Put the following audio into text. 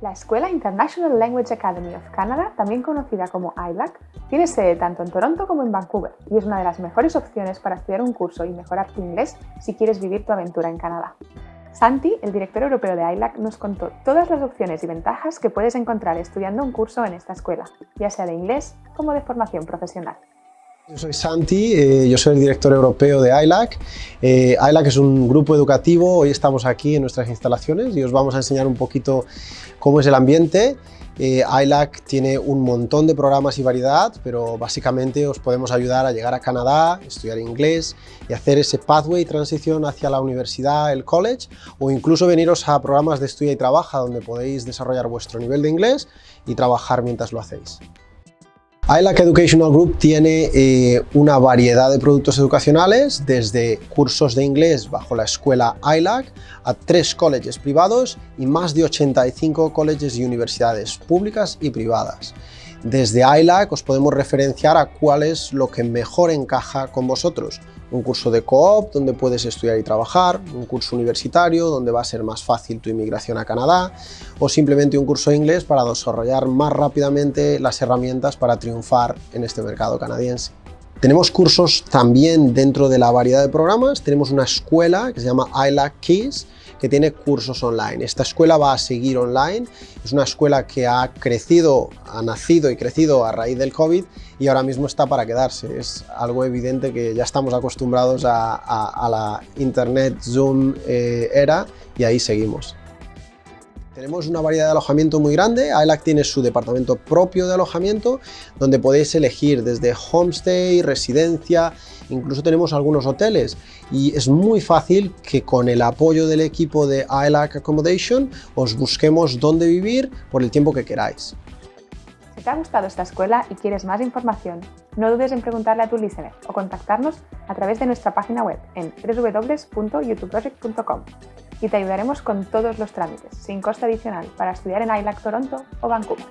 La Escuela International Language Academy of Canada, también conocida como ILAC, tiene sede tanto en Toronto como en Vancouver y es una de las mejores opciones para estudiar un curso y mejorar tu inglés si quieres vivir tu aventura en Canadá. Santi, el director europeo de ILAC, nos contó todas las opciones y ventajas que puedes encontrar estudiando un curso en esta escuela, ya sea de inglés como de formación profesional. Yo soy Santi, eh, yo soy el director europeo de ILAC. Eh, ILAC es un grupo educativo, hoy estamos aquí en nuestras instalaciones y os vamos a enseñar un poquito cómo es el ambiente. Eh, ILAC tiene un montón de programas y variedad, pero básicamente os podemos ayudar a llegar a Canadá, estudiar inglés y hacer ese pathway transición hacia la universidad, el college, o incluso veniros a programas de estudio y trabaja donde podéis desarrollar vuestro nivel de inglés y trabajar mientras lo hacéis. ILAC Educational Group tiene eh, una variedad de productos educacionales, desde cursos de inglés bajo la escuela ILAC a tres colleges privados y más de 85 colleges y universidades públicas y privadas. Desde ILAC os podemos referenciar a cuál es lo que mejor encaja con vosotros. Un curso de co-op donde puedes estudiar y trabajar, un curso universitario donde va a ser más fácil tu inmigración a Canadá o simplemente un curso de inglés para desarrollar más rápidamente las herramientas para triunfar en este mercado canadiense. Tenemos cursos también dentro de la variedad de programas, tenemos una escuela que se llama ILAC Keys, que tiene cursos online. Esta escuela va a seguir online, es una escuela que ha crecido, ha nacido y crecido a raíz del COVID y ahora mismo está para quedarse. Es algo evidente que ya estamos acostumbrados a, la Internet Zoom eh, era y ahí seguimos. Tenemos una variedad de alojamiento muy grande, AELAC tiene su departamento propio de alojamiento donde podéis elegir desde homestay, residencia, incluso tenemos algunos hoteles. Y es muy fácil que con el apoyo del equipo de AELAC Accommodation os busquemos dónde vivir por el tiempo que queráis. Si te ha gustado esta escuela y quieres más información, no dudes en preguntarle a tu listener o contactarnos a través de nuestra página web en www.youtubeproject.com y te ayudaremos con todos los trámites, sin coste adicional, para estudiar en ILAC Toronto o Vancouver.